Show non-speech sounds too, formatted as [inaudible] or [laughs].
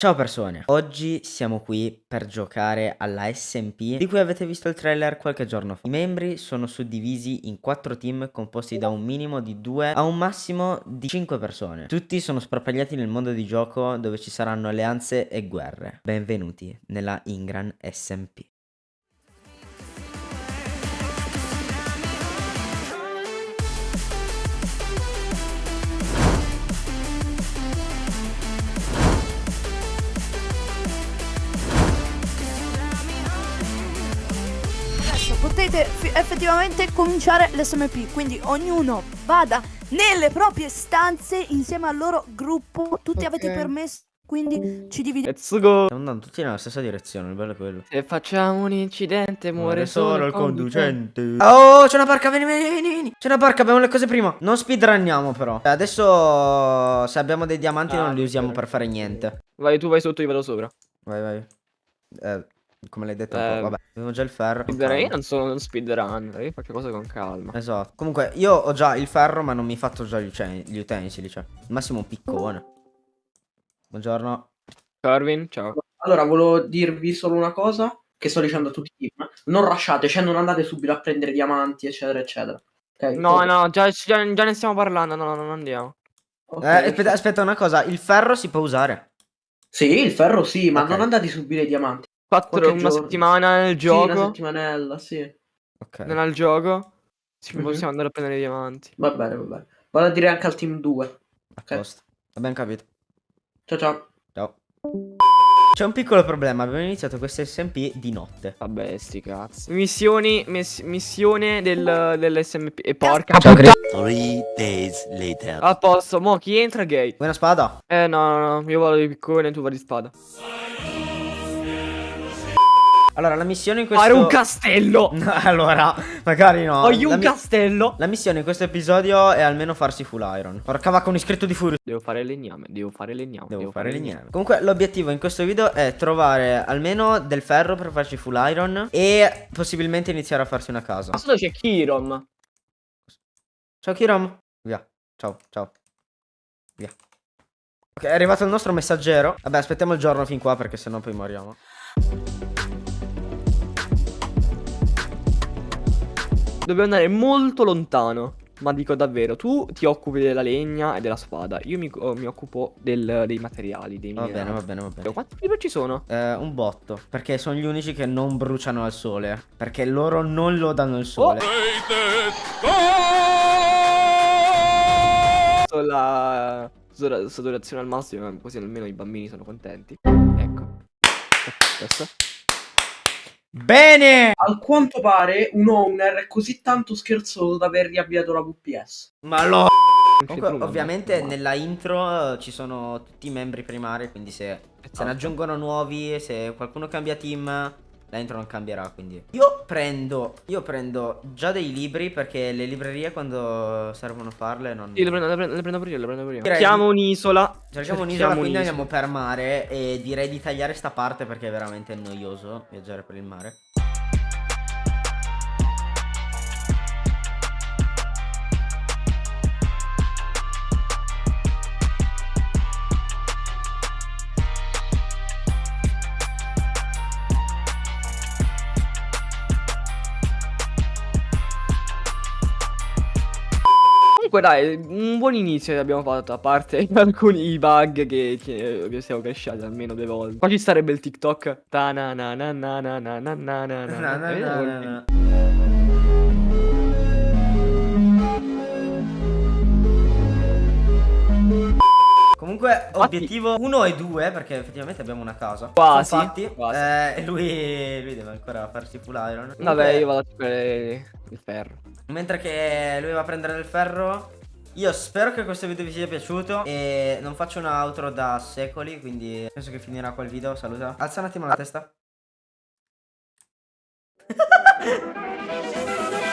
Ciao persone, oggi siamo qui per giocare alla SMP di cui avete visto il trailer qualche giorno fa. I membri sono suddivisi in 4 team composti da un minimo di 2 a un massimo di 5 persone. Tutti sono sparpagliati nel mondo di gioco dove ci saranno alleanze e guerre. Benvenuti nella Ingran SMP. Fi- effettivamente cominciare l'SMP, quindi ognuno vada nelle proprie stanze insieme al loro gruppo. Tutti avete Ok. permesso, quindi ci dividiamo. Let's go. Stiamo andando tutti nella stessa direzione, il bello è quello. Se facciamo un incidente muore solo il conducente. Oh, c'è una barca, vieni, vieni, vieni, vieni. C'è una barca, abbiamo le cose prima. Non speedrunniamo però. Adesso se abbiamo dei diamanti Ah, non li usiamo ok. per fare niente. Vai tu vai sotto, io vado sopra. Vai, vai. Eh, come l'hai detto un Eh, po', vabbè, avevo già il ferro. Speedrun, io non sono uno speedrunner, io faccio cose con calma. Esatto. Comunque, io ho già il ferro, ma non mi fatto già gli, gli utensili, cioè. Massimo un piccone. Buongiorno. Carvin, ciao. Allora, volevo dirvi solo una cosa che sto dicendo a tutti i team. Non rushate, cioè non andate subito a prendere diamanti, eccetera, eccetera. Ok? No, no, già, già, già ne stiamo parlando, no, no, non andiamo. Ok, Eh, aspetta, aspetta una cosa, il ferro si può usare. Sì, il ferro sì, ma Ok. non andate subito ai diamanti. Quattro, una giorno. settimana nel Sì, una gioco. settimanella, sì. Ok. non al gioco. Ci Mhm. possiamo andare a prendere i diamanti. Va bene, va bene. Vado a dire anche al team 2. A posto. Abbiamo capito. Ciao ciao. Ciao. C'è un piccolo problema, abbiamo iniziato questo SMP di notte. Vabbè, sti cazzi. Missioni, miss- missione del, dell'SMP. E porca. Ciao, puttana. Three days later. A posto, mo chi entra gay? Vuoi una spada? Eh no, no, no, io vado di piccone e tu vai di spada. Allora, la missione in questo... Fare un castello! [laughs] Allora, magari no. Voglio la, un mi- castello! la missione in questo episodio è almeno farsi full iron. Porca vacca, un iscritto di furio. Devo fare legname, devo fare legname. Devo, fare legname. Comunque, l'obiettivo in questo video è trovare almeno del ferro per farci full iron e possibilmente iniziare a farsi una casa. Ma sotto c'è Kirom. Ciao Kiram. Via. Ciao, ciao. Via. Ok, è arrivato il nostro messaggero. Vabbè, aspettiamo il giorno fin qua perché sennò poi moriamo. Dobbiamo andare molto lontano. Ma dico davvero, tu ti occupi della legna e della spada. Io mi, oh, mi occupo del- dei materiali, dei Va bene, va bene, va bene. Quanti creeper ci sono? Eh, un botto. Perché sono gli unici che non bruciano al sole. Perché loro non lo danno il sole. Oh! La sodora- saturazione al massimo, così almeno i bambini sono contenti. Ecco. Adesso. Bene! Al quanto pare un owner è così tanto scherzoso da aver riavviato la VPS. Ma lo... Comunque, ovviamente nella intro eh, ci sono tutti i membri primari, quindi se, se ne Esatto. aggiungono nuovi, se qualcuno cambia team, la intro non cambierà, quindi. Io prendo, io prendo già dei libri perché le librerie quando servono farle non... Sì, le prendo, le prendo, le prendo prima, le prendo prima. Direi Cerchiamo un'isola. Cerchiamo un'isola, quindi andiamo per mare e direi di tagliare sta parte perché è veramente noioso viaggiare per il mare. Comunque dai, un buon inizio abbiamo fatto, a parte [laughs] alcuni bug che, che, che siamo cresciati almeno due volte. Qua ci sarebbe il TikTok. Ta na na na na na na na na na na. Na, na, na, na. Comunque, obiettivo 1 e 2, perché effettivamente abbiamo una casa. Quasi, Sono fatti. quasi. Eh, lui, lui deve ancora farsi full iron. Vabbè, io vado a cercare il ferro. Mentre che lui va a prendere del ferro. Io spero che questo video vi sia piaciuto E non faccio un outro da secoli Quindi penso che finirà qua il video Saluta Alza un attimo la testa [laughs]